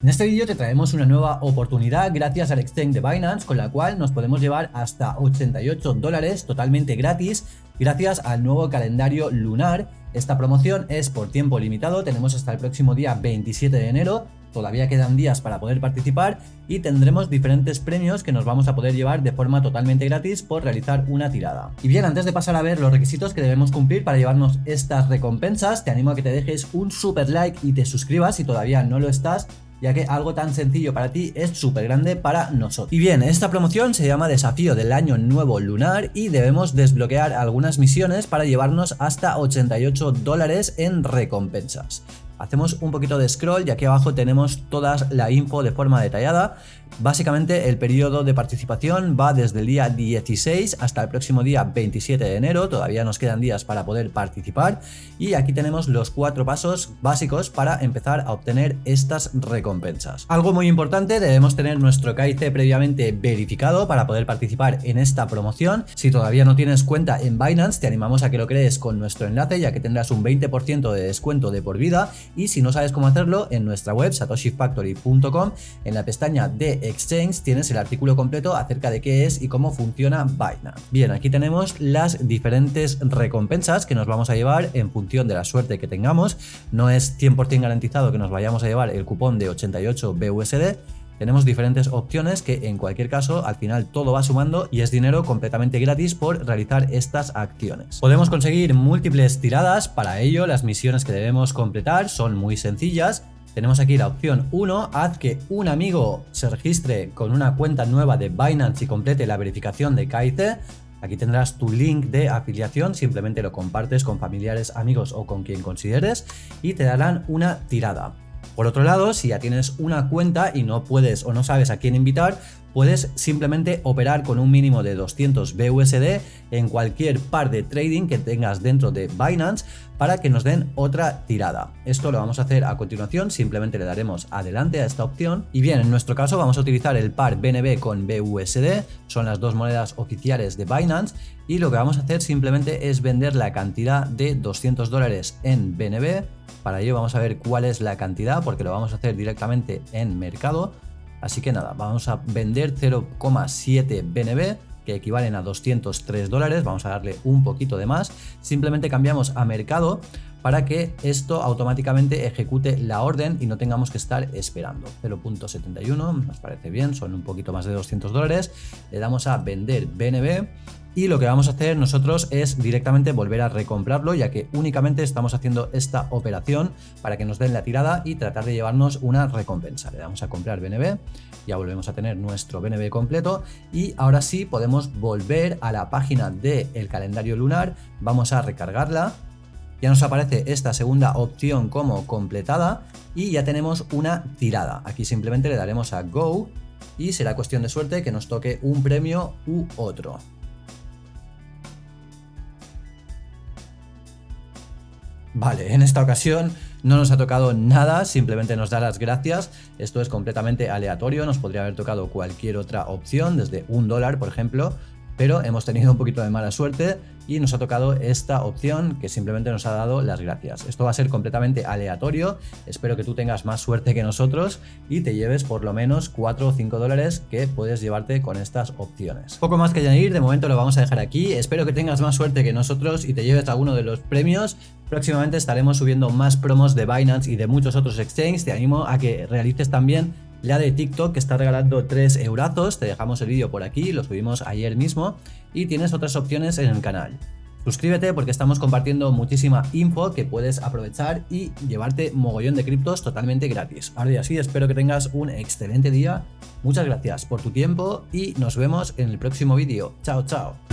En este vídeo te traemos una nueva oportunidad gracias al exchange de Binance con la cual nos podemos llevar hasta 88 dólares totalmente gratis gracias al nuevo calendario lunar. Esta promoción es por tiempo limitado, tenemos hasta el próximo día 27 de enero todavía quedan días para poder participar y tendremos diferentes premios que nos vamos a poder llevar de forma totalmente gratis por realizar una tirada. Y bien, antes de pasar a ver los requisitos que debemos cumplir para llevarnos estas recompensas, te animo a que te dejes un super like y te suscribas si todavía no lo estás ya que algo tan sencillo para ti es súper grande para nosotros. Y bien, esta promoción se llama Desafío del Año Nuevo Lunar y debemos desbloquear algunas misiones para llevarnos hasta 88 dólares en recompensas. Hacemos un poquito de scroll y aquí abajo tenemos toda la info de forma detallada. Básicamente el periodo de participación va desde el día 16 hasta el próximo día 27 de enero, todavía nos quedan días para poder participar y aquí tenemos los cuatro pasos básicos para empezar a obtener estas recompensas. Algo muy importante, debemos tener nuestro KIC previamente verificado para poder participar en esta promoción. Si todavía no tienes cuenta en Binance, te animamos a que lo crees con nuestro enlace ya que tendrás un 20% de descuento de por vida y si no sabes cómo hacerlo, en nuestra web satoshifactory.com, en la pestaña de Exchange tienes el artículo completo acerca de qué es y cómo funciona Binance. Bien, aquí tenemos las diferentes recompensas que nos vamos a llevar en función de la suerte que tengamos. No es 100% garantizado que nos vayamos a llevar el cupón de 88 BUSD, tenemos diferentes opciones que en cualquier caso al final todo va sumando y es dinero completamente gratis por realizar estas acciones. Podemos conseguir múltiples tiradas, para ello las misiones que debemos completar son muy sencillas. Tenemos aquí la opción 1, haz que un amigo se registre con una cuenta nueva de Binance y complete la verificación de KIC. Aquí tendrás tu link de afiliación, simplemente lo compartes con familiares, amigos o con quien consideres y te darán una tirada. Por otro lado, si ya tienes una cuenta y no puedes o no sabes a quién invitar, puedes simplemente operar con un mínimo de 200 BUSD en cualquier par de trading que tengas dentro de Binance para que nos den otra tirada. Esto lo vamos a hacer a continuación, simplemente le daremos adelante a esta opción y bien, en nuestro caso vamos a utilizar el par BNB con BUSD, son las dos monedas oficiales de Binance y lo que vamos a hacer simplemente es vender la cantidad de 200 dólares en BNB para ello vamos a ver cuál es la cantidad porque lo vamos a hacer directamente en mercado. Así que nada, vamos a vender 0,7 BNB que equivalen a 203 dólares, vamos a darle un poquito de más, simplemente cambiamos a mercado para que esto automáticamente ejecute la orden y no tengamos que estar esperando. 0.71 nos parece bien, son un poquito más de 200 dólares, le damos a vender BNB y lo que vamos a hacer nosotros es directamente volver a recomprarlo ya que únicamente estamos haciendo esta operación para que nos den la tirada y tratar de llevarnos una recompensa. Le damos a comprar BNB, ya volvemos a tener nuestro BNB completo y ahora sí podemos volver a la página del calendario lunar, vamos a recargarla ya nos aparece esta segunda opción como completada y ya tenemos una tirada. Aquí simplemente le daremos a Go y será cuestión de suerte que nos toque un premio u otro. Vale, en esta ocasión no nos ha tocado nada, simplemente nos da las gracias. Esto es completamente aleatorio, nos podría haber tocado cualquier otra opción, desde un dólar, por ejemplo, pero hemos tenido un poquito de mala suerte y nos ha tocado esta opción que simplemente nos ha dado las gracias. Esto va a ser completamente aleatorio, espero que tú tengas más suerte que nosotros y te lleves por lo menos 4 o 5 dólares que puedes llevarte con estas opciones. Poco más que añadir, de momento lo vamos a dejar aquí, espero que tengas más suerte que nosotros y te lleves alguno de los premios. Próximamente estaremos subiendo más promos de Binance y de muchos otros exchanges, te animo a que realices también la de TikTok que está regalando 3 eurazos, te dejamos el vídeo por aquí, lo subimos ayer mismo y tienes otras opciones en el canal. Suscríbete porque estamos compartiendo muchísima info que puedes aprovechar y llevarte mogollón de criptos totalmente gratis. Ahora ya sí, espero que tengas un excelente día, muchas gracias por tu tiempo y nos vemos en el próximo vídeo. Chao, chao.